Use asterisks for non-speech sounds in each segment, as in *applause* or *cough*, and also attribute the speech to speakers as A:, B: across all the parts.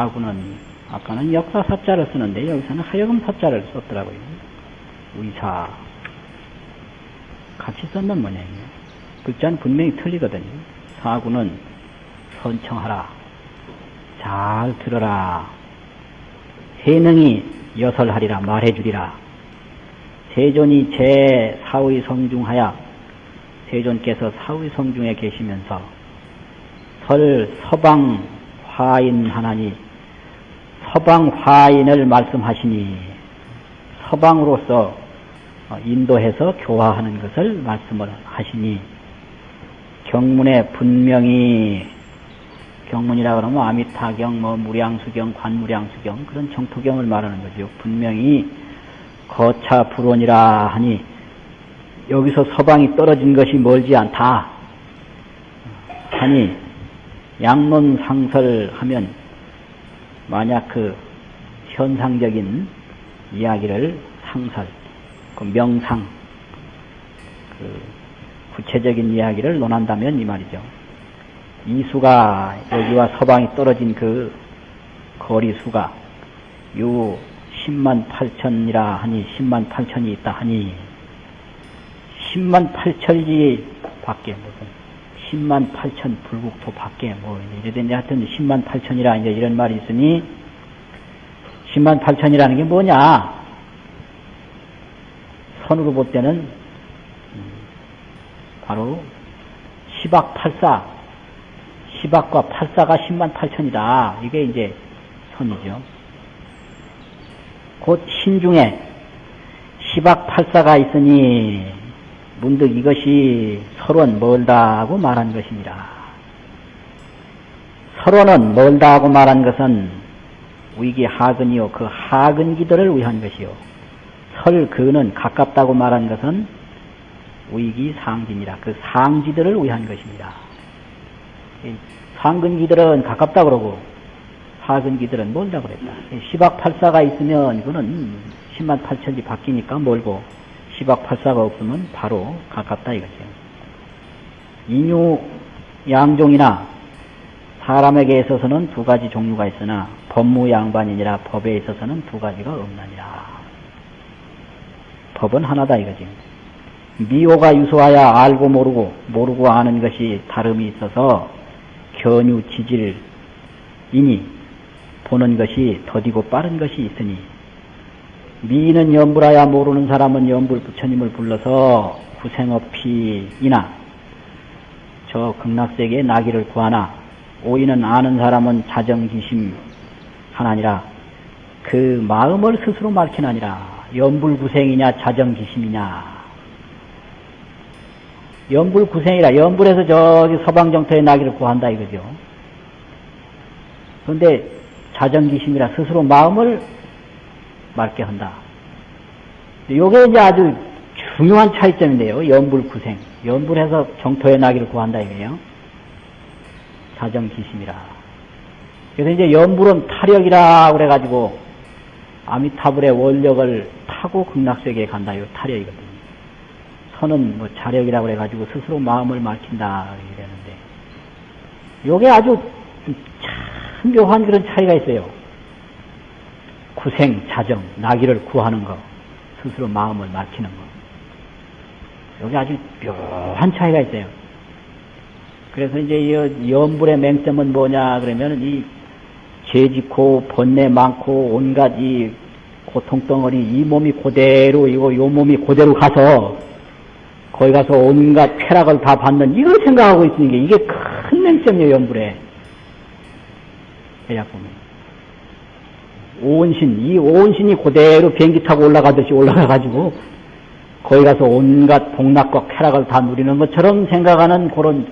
A: 사구는 아까는 역사 사자를 쓰는데 여기서는 하여금 사자를 썼더라고요. 의사 같이 썼는 모양이에요. 글자는 분명히 틀리거든요. 사구는 선청하라. 잘 들어라. 해능이 여설하리라 말해주리라. 세존이 제 사의 성중하야 세존께서 사의 성중에 계시면서 설 서방 화인 하나니 서방 화인을 말씀하시니 서방으로서 인도해서 교화하는 것을 말씀을 하시니 경문에 분명히 경문이라 그러면 아미타경, 뭐 무량수경, 관무량수경 그런 정토경을 말하는 거죠. 분명히 거차 불원이라 하니 여기서 서방이 떨어진 것이 멀지 않다 하니 양론 상설하면 만약 그 현상적인 이야기를 상설, 그 명상, 그 구체적인 이야기를 논한다면 이 말이죠. 이수가 여기와 서방이 떨어진 그 거리수가 요 10만 8천이라 하니 10만 8천이 있다 하니 10만 8천이 밖에 무슨 10만 8천 불국토 밖에 뭐 이래든지 하여튼 10만 8천이라 이제 이런 말이 있으니 10만 8천이라는 게 뭐냐? 선으로 볼 때는 음, 바로 10악 8사 10악과 8사가 10만 8천이다. 이게 이제 선이죠. 곧 신중에 10악 8사가 있으니 문득 이것이 서론 멀다고 말한 것입니다. 서론은 멀다고 말한 것은 위기 하근이요. 그 하근기들을 위한 것이요. 설 그는 가깝다고 말한 것은 위기 상진이라 그 상지들을 위한 것입니다. 상근기들은 가깝다 그러고 하근기들은 멀다 그랬다. 10악 8사가 있으면 이거는 10만 8천이 바뀌니까 멀고 시박팔사가 없으면 바로 가깝다 이거죠. 인유 양종이나 사람에게 있어서는 두 가지 종류가 있으나 법무 양반이니라 법에 있어서는 두 가지가 없느니라. 법은 하나다 이거지. 미호가 유소하여 알고 모르고 모르고 아는 것이 다름이 있어서 견유 지질이니 보는 것이 더디고 빠른 것이 있으니 미는 연불하야 모르는 사람은 연불 부처님을 불러서 구생업피이나 저 극락세계의 나기를 구하나 오이는 아는 사람은 자정기심 하나니라 그 마음을 스스로 밝히나니라 연불구생이냐 자정기심이냐 연불구생이라 연불에서 저기 서방정토의 나기를 구한다 이거죠 그런데 자정기심이라 스스로 마음을 맑게 한다. 요게 이제 아주 중요한 차이점인데요. 연불구생. 연불해서 정토의 나기를 구한다 이거예요. 사정기심이라. 그래서 이제 연불은 타력이라 그래가지고 아미타불의 원력을 타고 극락세계에 간다. 요 타력이거든요. 선은 뭐 자력이라고 그래가지고 스스로 마음을 막힌다 이러는데 요게 아주 참 묘한 그런 차이가 있어요. 구생, 자정, 나기를 구하는 것, 스스로 마음을 막히는 것. 여기 아주 묘한 차이가 있어요. 그래서 이제 이 연불의 맹점은 뭐냐 그러면 이 죄짓고 번뇌 많고 온갖 이 고통덩어리 이 몸이 그대로 이거 요 몸이 그대로 가서 거기 가서 온갖 쾌락을 다 받는 이걸 생각하고 있으니까 이게 큰 맹점이에요 연불에 대략 보면 오온신, 이 오온신이 그대로 비행기 타고 올라가듯이 올라가가지고 거기 가서 온갖 복락과 쾌락을 다 누리는 것처럼 생각하는 그런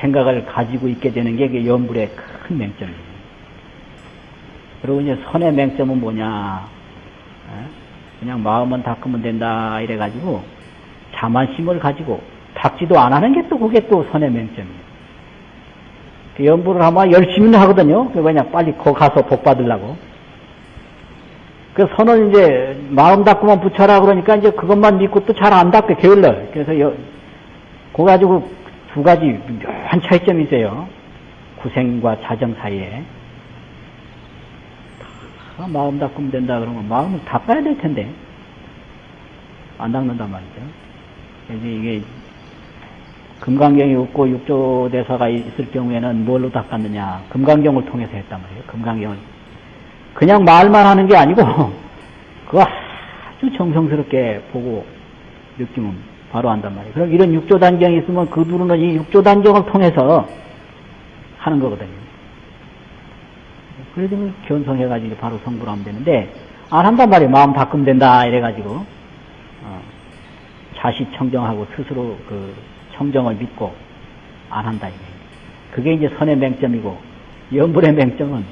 A: 생각을 가지고 있게 되는 게 연불의 큰 맹점이에요. 그리고 이제 선의 맹점은 뭐냐? 그냥 마음은 닦으면 된다 이래가지고 자만심을 가지고 닦지도 안 하는 게 또 그게 또 선의 맹점이에요. 그 연불을 하면 열심히는 하거든요. 왜냐 빨리 거 가서 복 받으려고. 그 선을 이제 마음 닦고만 붙여라 그러니까 이제 그것만 믿고 또 잘 안 닦게 게을러. 그래서 여, 그거 가지고 두 가지 묘한 차이점이 있어요. 구생과 자정 사이에. 아, 마음 닦으면 된다 그러면 마음을 닦아야 될 텐데 안 닦는단 말이죠. 그래서 이게 금강경이 없고 육조대사가 있을 경우에는 뭘로 닦았느냐 금강경을 통해서 했단 말이에요. 금강경을 그냥 말만 하는 게 아니고 *laughs* 그거 아주 정성스럽게 보고 느끼면 바로 한단 말이에요. 그럼 이런 육조 단경이 있으면 그 누르는 이 육조 단경을 통해서 하는 거거든요. 그래서 견성해가지고 바로 성불 하면 되는데, 안 한단 말이에요. 마음 바꾸면 된다, 이래가지고. 어, 자식 청정하고 스스로 그 청정을 믿고 안 한다, 이게. 그게 이제 선의 맹점이고, 연불의 맹점은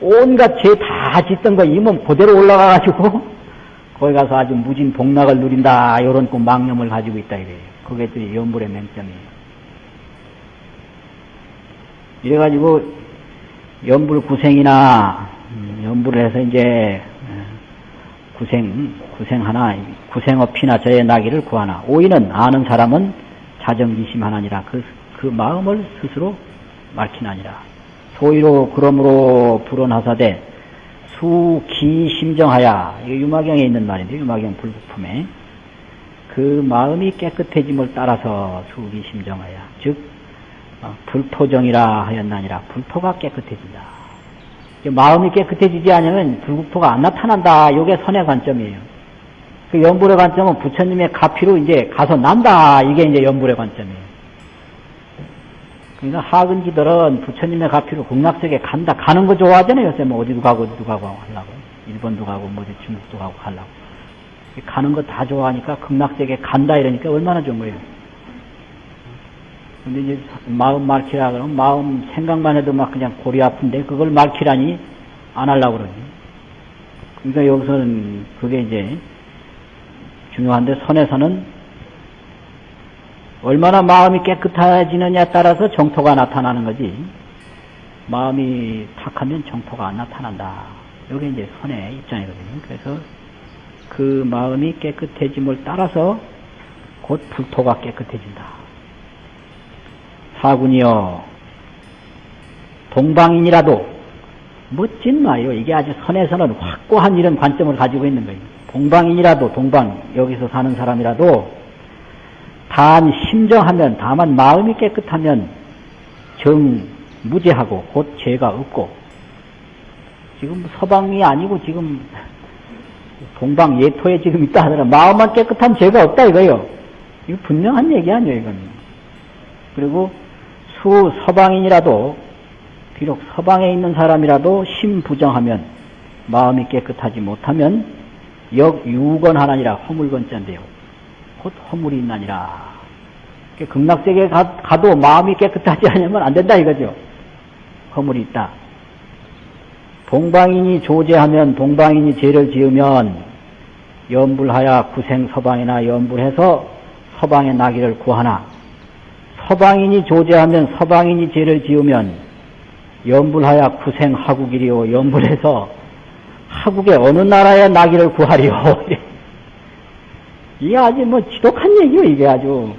A: 온갖 죄 다 짓던 거 이 몸 그대로 올라가가지고, *laughs* 거기 가서 아주 무진 복락을 누린다, 이런 그 망념을 가지고 있다, 이래요. 그게 또 연불의 맹점이에요. 이래가지고 연불 구생이나 음, 연불을 해서 이제 구생 구생 하나 구생업이나 저의 나기를 구하나 오이는 아는 사람은 자정지심하나니라 그, 그 마음을 스스로 밝히나니라 소위로 그러므로 불언하사대 수기심정하야 이게 유마경에 있는 말인데 유마경 불부품에 그 마음이 깨끗해짐을 따라서 수기심정하야 즉 어, 불토정이라 하였나니라 불토가 깨끗해진다. 마음이 깨끗해지지 않으면 불국토가 안 나타난다. 이게 선의 관점이에요. 그 연불의 관점은 부처님의 가피로 이제 가서 난다. 이게 이제 연불의 관점이에요. 그러니까 하근지들은 부처님의 가피로 극락세계 간다. 가는 거 좋아하잖아요. 요새 뭐 어디도 가고 어디도 가고 하려고. 일본도 가고 뭐 중국도 가고 가려고. 가는 거 다 좋아하니까 극락세계 간다 이러니까 얼마나 좋은 거예요. 근데 이제 마음 말키라 그러면 마음 생각만 해도 막 그냥 골이 아픈데 그걸 말키라니 안 하려고 그러지. 그러니까 여기서는 그게 이제 중요한데 선에서는 얼마나 마음이 깨끗해지느냐에 따라서 정토가 나타나는 거지. 마음이 탁하면 정토가 안 나타난다. 이게 이제 선의 입장이거든요. 그래서 그 마음이 깨끗해짐을 따라서 곧 불토가 깨끗해진다. 사군이여 동방인이라도 멋진 말이요. 이게 아주 선에서는 확고한 이런 관점을 가지고 있는 거예요. 동방인이라도 동방 여기서 사는 사람이라도 단 심정하면 다만 마음이 깨끗하면 정 무죄하고 곧 죄가 없고 지금 서방이 아니고 지금 동방 예토에 지금 있다 하더라 마음만 깨끗한 죄가 없다 이거요. 이거 분명한 얘기 아니에요 이거는. 그리고 수 서방인이라도 비록 서방에 있는 사람이라도 심부정하면 마음이 깨끗하지 못하면 역유건 하나니라 허물건자인데요. 곧 허물이 있나니라. 극락세계에 가, 도 마음이 깨끗하지 않으면 안 된다 이거죠. 허물이 있다. 동방인이 조제하면 동방인이 죄를 지으면 연불하여 구생 서방이나 연불해서 서방의 나기를 구하나 서방인이 조제하면 서방인이 죄를 지으면 연불하여 구생 하국이리요 연불해서 하국의 어느 나라의 나기를 구하리요 *laughs* 이게 아주 뭐 지독한 얘기요 이게 아주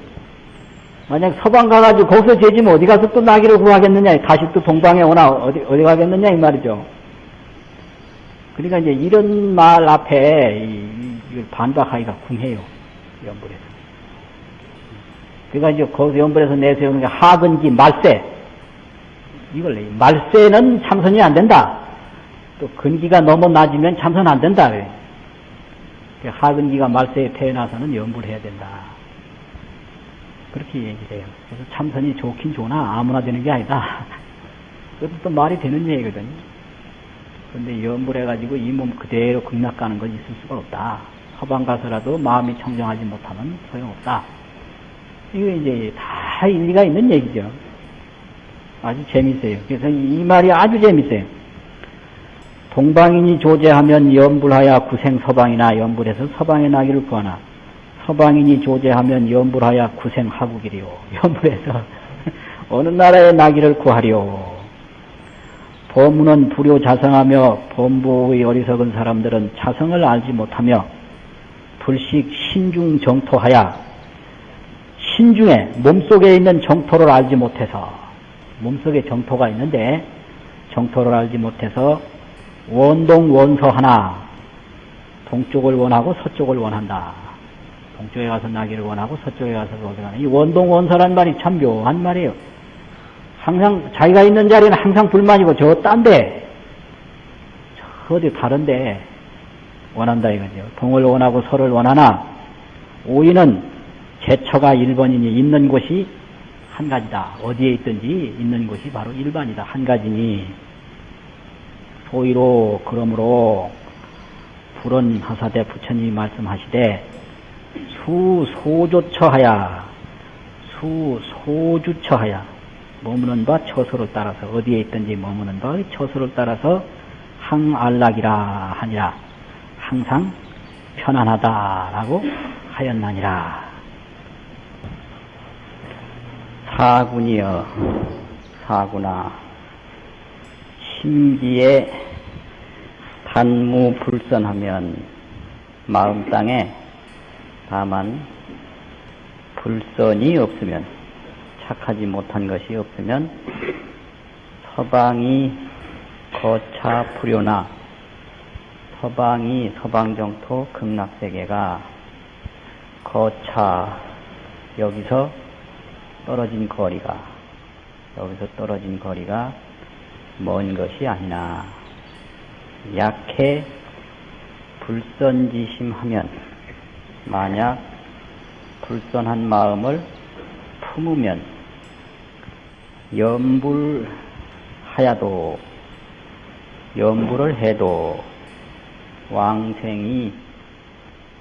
A: 만약 서방 가가지고 거기서 죄지면 어디 가서 또 나기를 구하겠느냐 다시 또 동방에 오나 어디 어디 가겠느냐 이 말이죠 그러니까 이제 이런 말 앞에 이, 이 반박하기가 궁해요 연불에서 그러니까 이제 거기서 연불에서 내세우는 게 하근기 말세. 이걸 내. 말세는 참선이 안 된다. 또 근기가 너무 낮으면 참선 안 된다. 그 하근기가 말세에 태어나서는 연불해야 된다. 그렇게 얘기를 해요. 그래서 참선이 좋긴 좋으나 아무나 되는 게 아니다. *laughs* 그것도 또 말이 되는 얘기거든요. 근데 연불해가지고 이 몸 그대로 극락 가는 건 있을 수가 없다. 서방 가서라도 마음이 청정하지 못하면 소용없다. 이거 이제 다 일리가 있는 얘기죠. 아주 재밌어요. 그래서 이 말이 아주 재밌어요. 동방인이 조제하면 연불하여 구생 서방이나 연불해서 서방의 나기를 구하나 서방인이 조제하면 연불하여 구생 하국이리요. 연불해서 *laughs* 어느 나라의 나기를 구하리요. 범문은 불효 자성하며 범부의 어리석은 사람들은 자성을 알지 못하며 불식 신중 정토하여 신중에 몸속에 있는 정토를 알지 못해서 몸속에 정토가 있는데 정토를 알지 못해서 원동 원서 하나 동쪽을 원하고 서쪽을 원한다. 동쪽에 가서 나기를 원하고 서쪽에 가서 거기 가는 이 원동 원서란 말이 참 묘한 말이에요. 항상 자기가 있는 자리는 항상 불만이고 저 딴데 저 어디 다른데 원한다 이거죠. 동을 원하고 서를 원하나 오이는 제처가 1번이니 있는 곳이 한 가지다. 어디에 있든지 있는 곳이 바로 일반이다. 한 가지니 소위로 그러므로 불은 하사대 부처님이 말씀하시되 수소조처하야 수소주처하야. 머무는 바 처소를 따라서 어디에 있든지 머무는 바 처소를 따라서 항안락이라 하니라. 항상 편안하다라고 하였나니라. 사군이여 사구나 심기에 단무 불선하면 마음 땅에 다만 불선이 없으면 착하지 못한 것이 없으면 서방이 거차 불효나 서방이 서방정토 극락세계가 거차 여기서 떨어진 거리가 여기서 떨어진 거리가 먼 것이 아니나 약해 불선지심하면 만약 불선한 마음을 품으면 염불하야도 염불을 해도 왕생이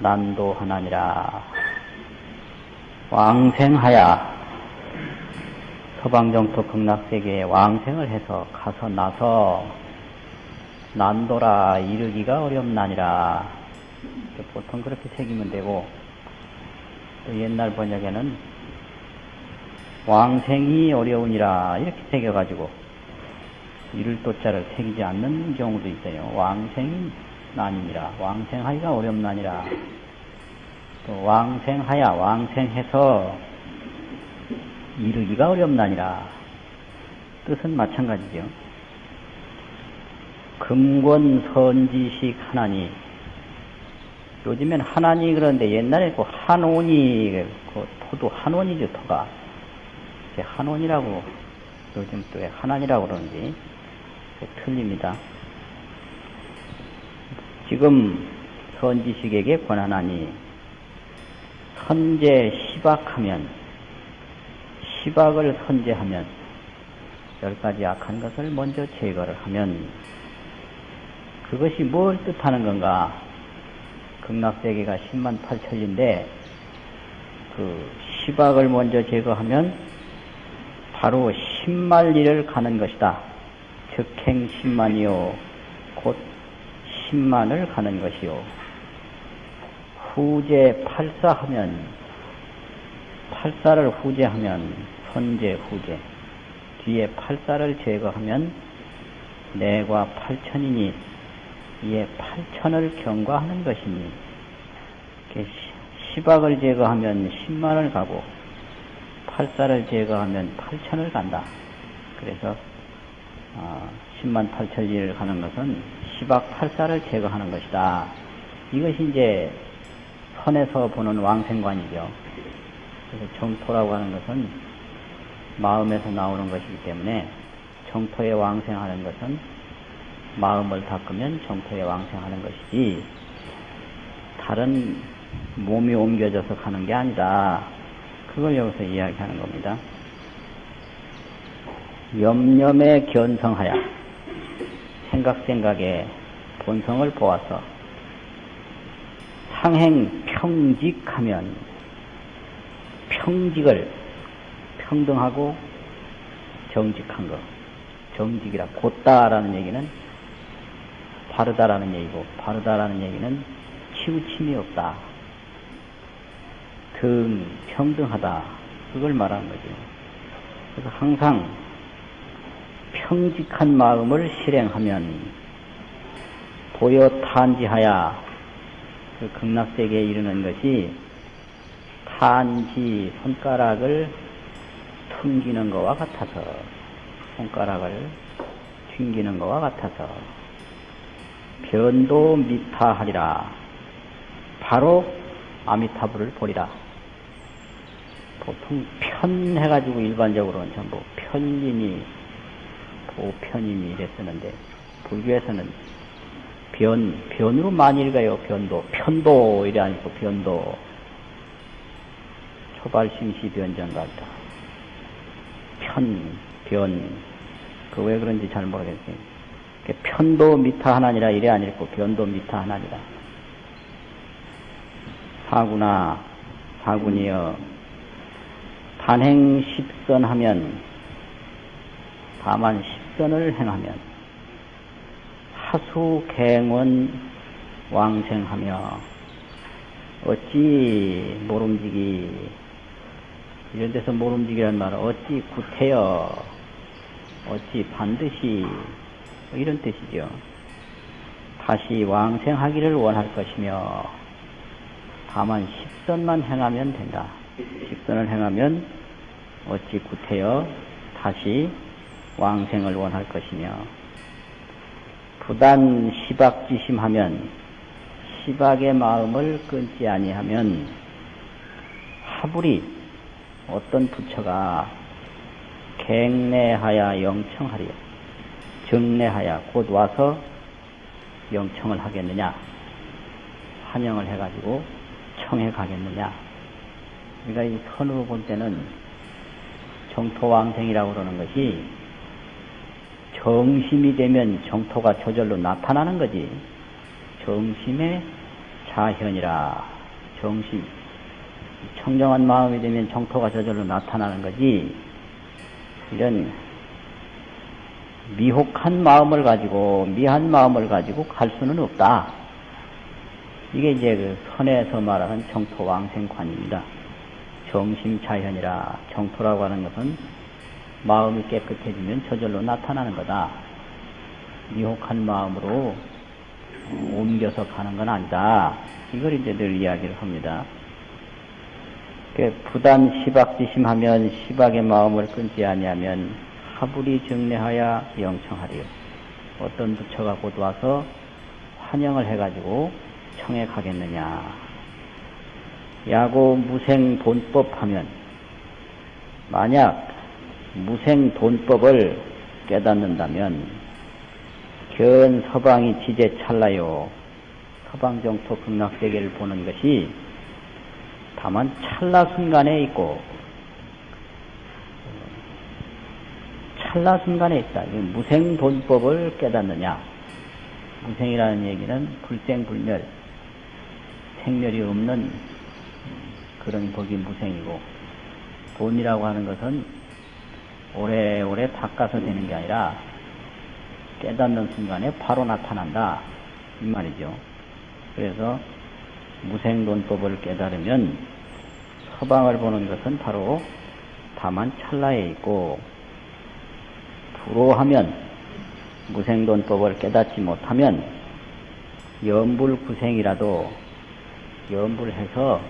A: 난도하나니라. 왕생하야 서방정토 극락세계에 왕생을 해서 가서 나서 난도라 이르기가 어렵나니라. 보통 그렇게 새기면 되고 또 옛날 번역에는 왕생이 어려우니라 이렇게 새겨가지고 이를 또자를 새기지 않는 경우도 있어요. 왕생이 나니라. 왕생하기가 어렵나니라. 또 왕생하야 왕생해서 이르기가 어렵나니라. 뜻은 마찬가지죠. 금권 선지식 하나니 요즘엔 하나니 그런데 옛날에 그 한온이 그 토도 한온이죠 토가 한온이라고 요즘 또 하나니라고 그러는지 틀립니다. 지금 선지식에게 권하나니 선제 시박하면 시박을 선제하면 열 가지 악한 것을 먼저 제거를 하면 그것이 뭘 뜻하는 건가? 극락세계가 10만 8천인데 그 시박을 먼저 제거하면 바로 10만리를 가는 것이다. 즉행 10만이요. 곧 10만을 가는 것이요. 후제 팔사하면 팔사를 후제하면 선제 후제 뒤에 팔사를 제거하면 내과 팔천이니 이에 팔천을 경과하는 것이니 시박을 제거하면 십만을 가고 팔사를 제거하면 팔천을 간다. 그래서 어, 10만 8천리를 가는 것은 시박 팔사를 제거하는 것이다. 이것이 이제 선에서 보는 왕생관이죠. 그래서 정토라고 하는 것은 마음에서 나오는 것이기 때문에 정토에 왕생하는 것은 마음을 닦으면 정토에 왕생하는 것이지 다른 몸이 옮겨져서 가는 게 아니다. 그걸 여기서 이야기하는 겁니다. 염염에 견성하여 생각 생각에 본성을 보아서 상행 평직하면 평직을 평등하고 정직한 것. 정직이라 곧다라는 얘기는 바르다라는 얘기고 바르다라는 얘기는 치우침이 없다. 등 평등하다. 그걸 말하는 거죠. 그래서 항상 평직한 마음을 실행하면 보여 탄지하야 그 극락세계에 이르는 것이 탄지 손가락을 튕기는 것과 같아서 손가락을 튕기는 것과 같아서 변도 미타하리라. 바로 아미타불을 보리라. 보통 편 해가지고 일반적으로는 전부 편인이 보편인이 이랬었는데 불교에서는 변 변으로 많이 읽어요 변도 편도 이래 아니고 변도 초발심시 변전같다 편, 변, 그 왜 그런지 잘 모르겠어요. 편도 미타 하나니라 이래 아니고 변도 미타 하나니라. 사구나, 사군이여, 단행 십선 하면, 다만 십선을 행하면, 하수 갱원 왕생하며, 어찌 모름지기 이런 데서 모름지기란 말은 어찌 구태여, 어찌 반드시, 뭐 이런 뜻이죠. 다시 왕생하기를 원할 것이며, 다만 십선만 행하면 된다. 십선을 행하면 어찌 구태여 다시 왕생을 원할 것이며, 부단 시박지심하면 시박의 마음을 끊지 아니하면 하불이 어떤 부처가 갱내하야 영청하리요. 정내하야 곧 와서 영청을 하겠느냐. 환영을 해가지고 청해 가겠느냐. 우리가 이 선으로 볼 때는 정토왕생이라고 그러는 것이 정심이 되면 정토가 저절로 나타나는 거지. 정심의 자현이라. 정심. 청정한 마음이 되면 정토가 저절로 나타나는 거지. 이런 미혹한 마음을 가지고 미한 마음을 가지고 갈 수는 없다. 이게 이제 그 선에서 말하는 정토왕생관입니다. 정심자현이라 정토라고 하는 것은 마음이 깨끗해지면 저절로 나타나는 거다. 미혹한 마음으로 옮겨서 가는 건 아니다. 이걸 이제 늘 이야기를 합니다. 부단 시박지심하면 시박의 마음을 끊지 아니하면 하불이 정례하여 영청하리요. 어떤 부처가 곧 와서 환영을 해가지고 청해 가겠느냐. 야고 무생 돈법 하면 만약 무생 돈법을 깨닫는다면 견 서방이 지제 찰나요. 서방정토 극락세계를 보는 것이 다만 찰나 순간에 있고 찰나 순간에 있다. 무생돈법을 깨닫느냐? 무생이라는 얘기는 불생불멸, 생멸이 없는 그런 법이 무생이고 돈이라고 하는 것은 오래오래 닦아서 되는 게 아니라 깨닫는 순간에 바로 나타난다. 이 말이죠. 그래서 무생론법을 깨달으면 서방을 보는 것은 바로 다만 찰나에 있고 불호하면 무생론법을 깨닫지 못하면 연불구생이라도 연불해서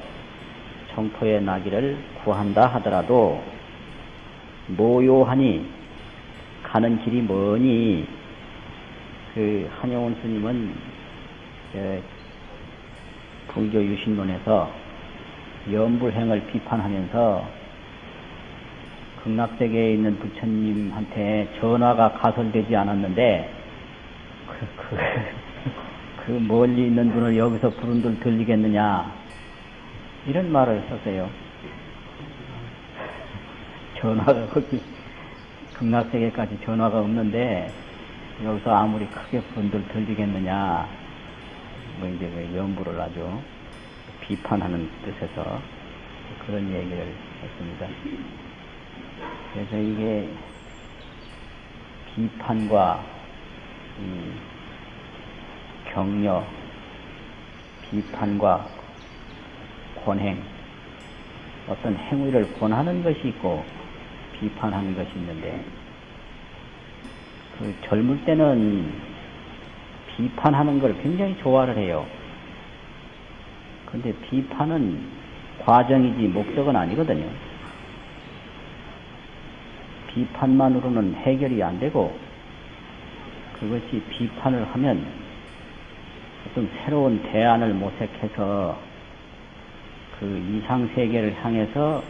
A: 정토에 나기를 구한다 하더라도 모요하니 가는 길이 머니? 그 한영원 스님은 불교 유신론에서 연불행을 비판하면서 극락세계에 있는 부처님한테 전화가 가설되지 않았는데 그, 그, *laughs* 그 멀리 있는 분을 여기서 부른들 들리겠느냐 이런 말을 썼어요. *laughs* 전화가 거기 극락세계까지 전화가 없는데 여기서 아무리 크게 부른들 들리겠느냐 뭐 이제 그 연부를 아주 비판하는 뜻에서 그런 얘기를 했습니다. 그래서 이게 비판과 격려, 비판과 권행, 어떤 행위를 권하는 것이 있고 비판하는 것이 있는데 그 젊을 때는 비판하는 걸 굉장히 좋아를 해요. 근데 비판은 과정이지 목적은 아니거든요. 비판만으로는 해결이 안 되고 그것이 비판을 하면 어떤 새로운 대안을 모색해서 그 이상 세계를 향해서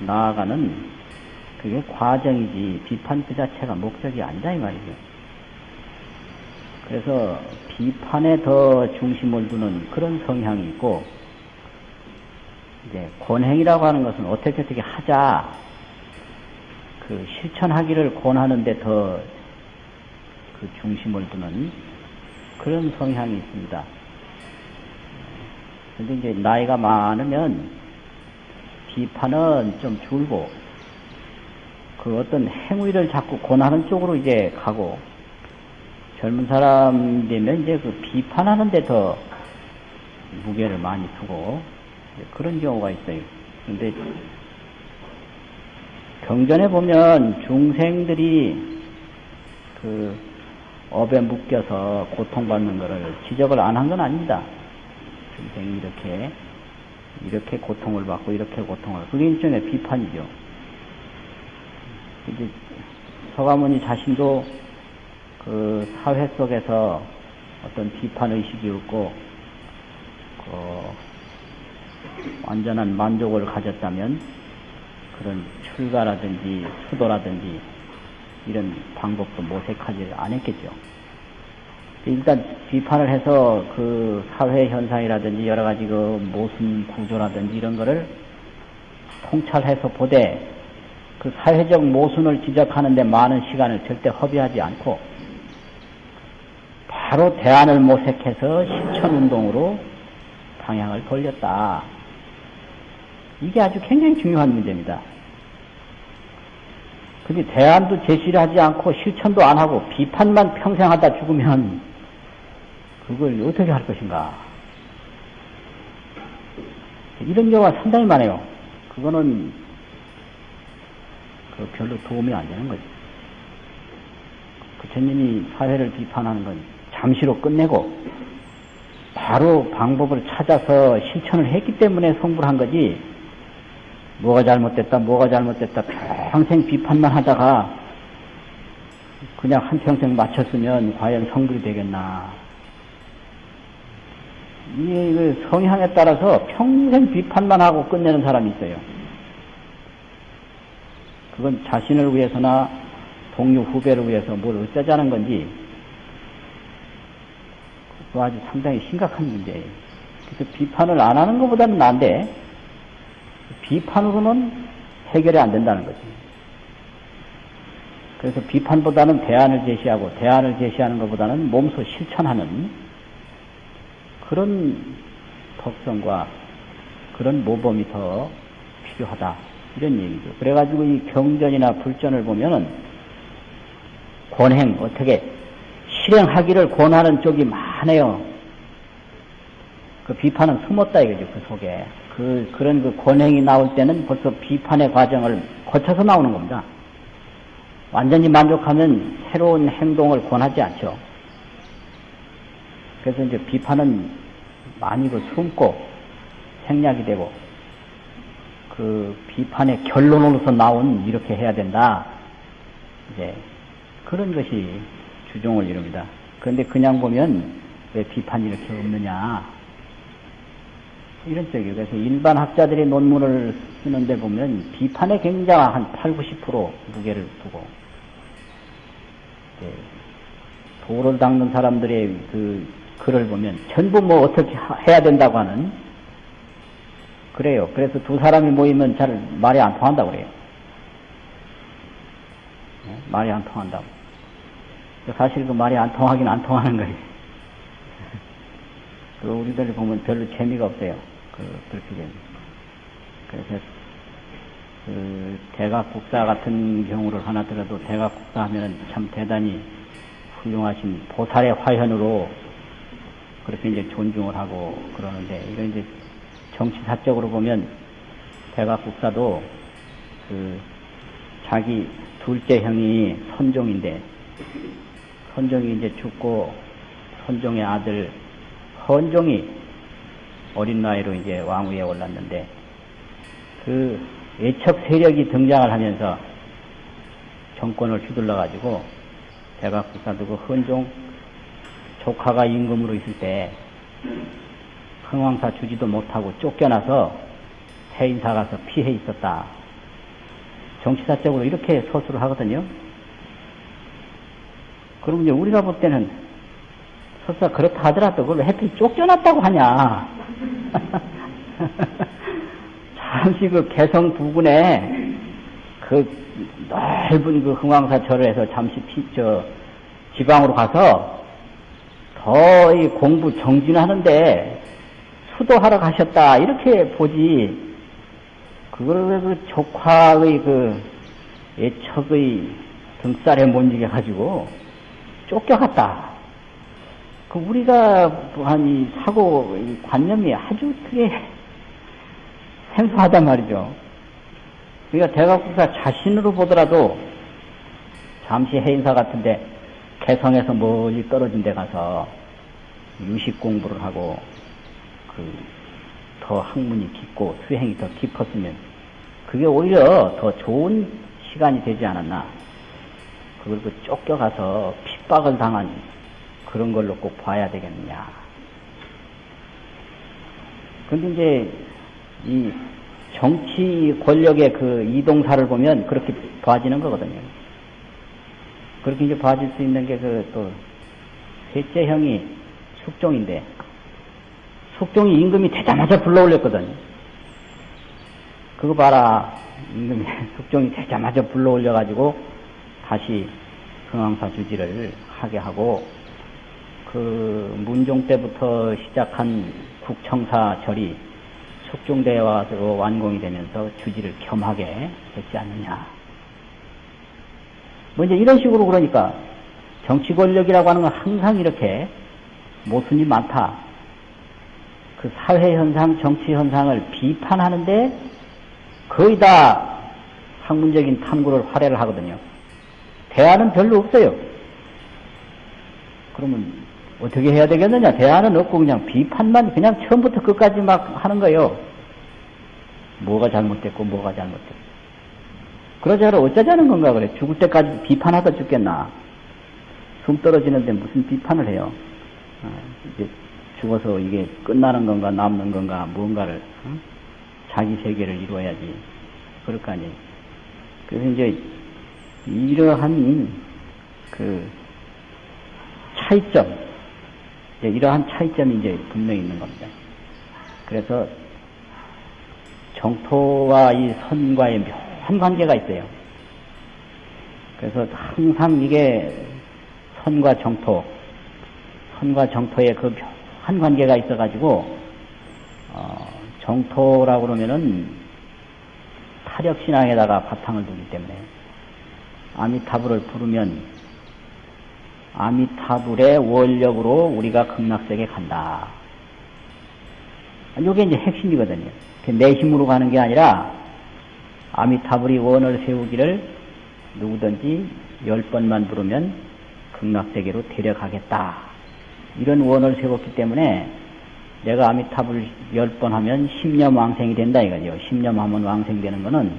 A: 나아가는 그게 과정이지 비판 그 자체가 목적이 아니다 이 말이죠. 그래서 비판에 더 중심을 두는 그런 성향이 있고 이제 권행이라고 하는 것은 어떻게 어떻게 하자 그 실천하기를 권하는데 더 그 중심을 두는 그런 성향이 있습니다. 근데 이제 나이가 많으면 비판은 좀 줄고 그 어떤 행위를 자꾸 권하는 쪽으로 이제 가고 젊은 사람 되면 이제 그 비판하는 데 더 무게를 많이 두고 그런 경우가 있어요. 근데 경전에 보면 중생들이 그 업에 묶여서 고통받는 것을 지적을 안 한 건 아닙니다. 중생이 이렇게 이렇게 고통을 받고 이렇게 고통을 그게 일종의 비판이죠. 이제 서가모니 자신도 그 사회 속에서 어떤 비판 의식이 없고 그 완전한 만족을 가졌다면 그런 출가라든지 수도라든지 이런 방법도 모색하지 않았겠죠. 일단 비판을 해서 그 사회 현상이라든지 여러 가지 그 모순 구조라든지 이런 거를 통찰해서 보되 그 사회적 모순을 지적하는데 많은 시간을 절대 허비하지 않고 바로 대안을 모색해서 실천 운동으로 방향을 돌렸다. 이게 아주 굉장히 중요한 문제입니다. 근데 대안도 제시를 하지 않고 실천도 안 하고 비판만 평생 하다 죽으면 그걸 어떻게 할 것인가. 이런 경우가 상당히 많아요. 그거는 그 별로 도움이 안 되는 거죠. 부처님이 사회를 비판하는 건 잠시로 끝내고 바로 방법을 찾아서 실천을 했기 때문에 성불 한 거지 뭐가 잘못됐다 뭐가 잘못됐다 평생 비판만 하다가 그냥 한평생 마쳤으면 과연 성불이 되겠나 이 성향에 따라서 평생 비판만 하고 끝내는 사람이 있어요. 그건 자신을 위해서나 동료 후배를 위해서 뭘 어쩌자는 건지 그거 아주 상당히 심각한 문제예요. 그래서 비판을 안 하는 것보다는 나은데 비판으로는 해결이 안 된다는 거지. 그래서 비판보다는 대안을 제시하고 대안을 제시하는 것보다는 몸소 실천하는 그런 특성과 그런 모범이 더 필요하다. 이런 얘기죠. 그래가지고 이 경전이나 불전을 보면은 권행, 어떻게 실행하기를 권하는 쪽이 많 아요. 그 비판은 숨었다 이거죠, 그 속에. 그, 그런 그 권행이 나올 때는 벌써 비판의 과정을 거쳐서 나오는 겁니다. 완전히 만족하면 새로운 행동을 권하지 않죠. 그래서 이제 비판은 많이 그 숨고 생략이 되고 그 비판의 결론으로서 나온 이렇게 해야 된다. 이제 그런 것이 주종을 이룹니다. 그런데 그냥 보면 왜 비판이 이렇게 없느냐. 이런 쪽이에요. 그래서 일반 학자들이 논문을 쓰는데 보면 비판에 굉장한 한 8, 90% 무게를 두고 도를 닦는 사람들의 그 글을 보면 전부 뭐 어떻게 해야 된다고 하는 그래요. 그래서 두 사람이 모이면 잘 말이 안 통한다고 그래요. 네? 말이 안 통한다고. 사실 그 말이 안 통하긴 안 통하는 거예요. 그 우리들 보면 별로 재미가 없어요. 그, 그렇게 되면. 그래서, 그, 대각국사 같은 경우를 하나 들어도 대각국사 하면은 참 대단히 훌륭하신 보살의 화현으로 그렇게 이제 존중을 하고 그러는데, 이런 이제 정치사적으로 보면 대각국사도 그 자기 둘째 형이 선종인데 선종이 이제 죽고 선종의 아들 헌종이 어린 나이로 이제 왕위에 올랐는데 그 애척 세력이 등장을 하면서 정권을 휘둘러 가지고 대각국사도 그 헌종 조카가 임금으로 있을 때 흥왕사 주지도 못하고 쫓겨나서 해인사 가서 피해 있었다. 정치사적으로 이렇게 서술을 하거든요. 그럼 이제 우리가 볼 때는 설사 그렇다 하더라도 그걸 하필 쫓겨났다고 하냐. *laughs* 잠시 그 개성 부근에 그 넓은 그 흥왕사 절에서 잠시 피, 저, 지방으로 가서 더 이 공부 정진하는데 수도하러 가셨다. 이렇게 보지. 그걸 그 조카의 그 애척의 등살에 못 이겨 가지고 쫓겨갔다. 그 우리가 한이 사고 이 관념이 아주 크게 *laughs* 생소하단 말이죠. 그러니까 대각국사 자신으로 보더라도 잠시 해인사 같은데 개성에서 멀리 떨어진 데 가서 유식 공부를 하고 그 더 학문이 깊고 수행이 더 깊었으면 그게 오히려 더 좋은 시간이 되지 않았나. 그걸 그 쫓겨가서 핍박을 당한 그런 걸로 꼭 봐야 되겠느냐. 근데 이제 이 정치 권력의 그 이동사를 보면 그렇게 봐지는 거거든요. 그렇게 이제 봐질 수 있는 게 그 또 셋째 형이 숙종인데 숙종이 임금이 되자마자 불러올렸거든. 그거 봐라. 임금이 *laughs* 숙종이 되자마자 불러올려가지고 다시 흥왕사 주지를 하게 하고 그 문종 때부터 시작한 국청사 절이 숙종대와 완공이 되면서 주지를 겸하게 했지 않느냐. 뭐 이제 이런 식으로 그러니까 정치 권력이라고 하는 건 항상 이렇게 모순이 많다. 그 사회 현상, 정치 현상을 비판하는데 거의 다 학문적인 탐구를 활애를 하거든요. 대안은 별로 없어요. 그러면 어떻게 해야 되겠느냐? 대안은 없고 그냥 비판만 그냥 처음부터 끝까지 막 하는 거예요. 뭐가 잘못됐고 뭐가 잘못됐고. 그러자로 어쩌자는 건가 그래. 죽을 때까지 비판하다 죽겠나. 숨 떨어지는데 무슨 비판을 해요. 아, 이제 죽어서 이게 끝나는 건가 남는 건가 어? 자기 세계를 이루어야지. 그럴 거 아니에요. 그래서 이제 이러한 그 차이점, 이제 이러한 차이점이 이제 분명히 있는 겁니다. 그래서 정토와 이 선과의 묘한 관계가 있어요. 그래서 항상 이게 선과 정토, 선과 정토의 그 묘한 관계가 있어가지고, 어, 정토라고 그러면은 타력신앙에다가 바탕을 두기 때문에 아미타불을 부르면 아미타불의 원력으로 우리가 극락세계 간다. 이게 이제 핵심이거든요. 내 힘으로 가는 게 아니라 아미타불이 원을 세우기를 누구든지 열 번만 부르면 극락세계로 데려가겠다. 이런 원을 세웠기 때문에 내가 아미타불 열 번 하면 십년 왕생이 된다 이거죠. 십년 하면 왕생되는 거는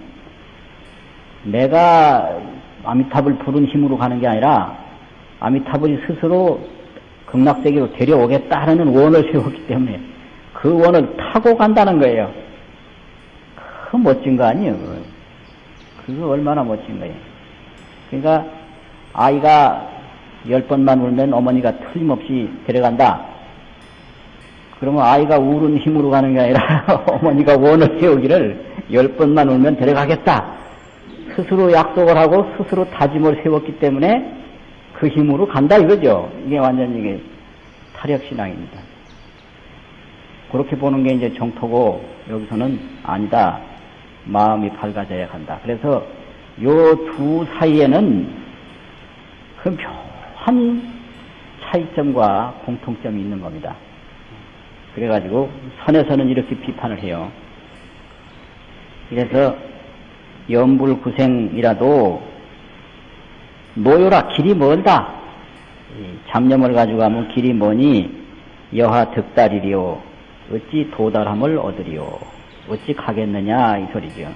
A: 내가 아미타불 부른 힘으로 가는 게 아니라 아미타불이 스스로 극락세계로 데려오겠다 하는 원을 세웠기 때문에 그 원을 타고 간다는 거예요. 그 멋진 거 아니에요. 그거, 얼마나 멋진 거예요. 그러니까 아이가 열 번만 울면 어머니가 틀림없이 데려간다. 그러면 아이가 울은 힘으로 가는 게 아니라 *laughs* 어머니가 원을 세우기를 열 번만 울면 데려가겠다. 스스로 약속을 하고 스스로 다짐을 세웠기 때문에 그 힘으로 간다 이거죠. 이게 완전 이게 타력신앙입니다. 그렇게 보는 게 이제 정토고 여기서는 아니다. 마음이 밝아져야 한다. 그래서 요 두 사이에는 그 묘한 차이점과 공통점이 있는 겁니다. 그래가지고 선에서는 이렇게 비판을 해요. 그래서 연불구생이라도 노요라 길이 멀다. 잡념을 가지고 가면 길이 머니 여하 득달이리요. 어찌 도달함을 얻으리요. 어찌 가겠느냐 이 소리죠.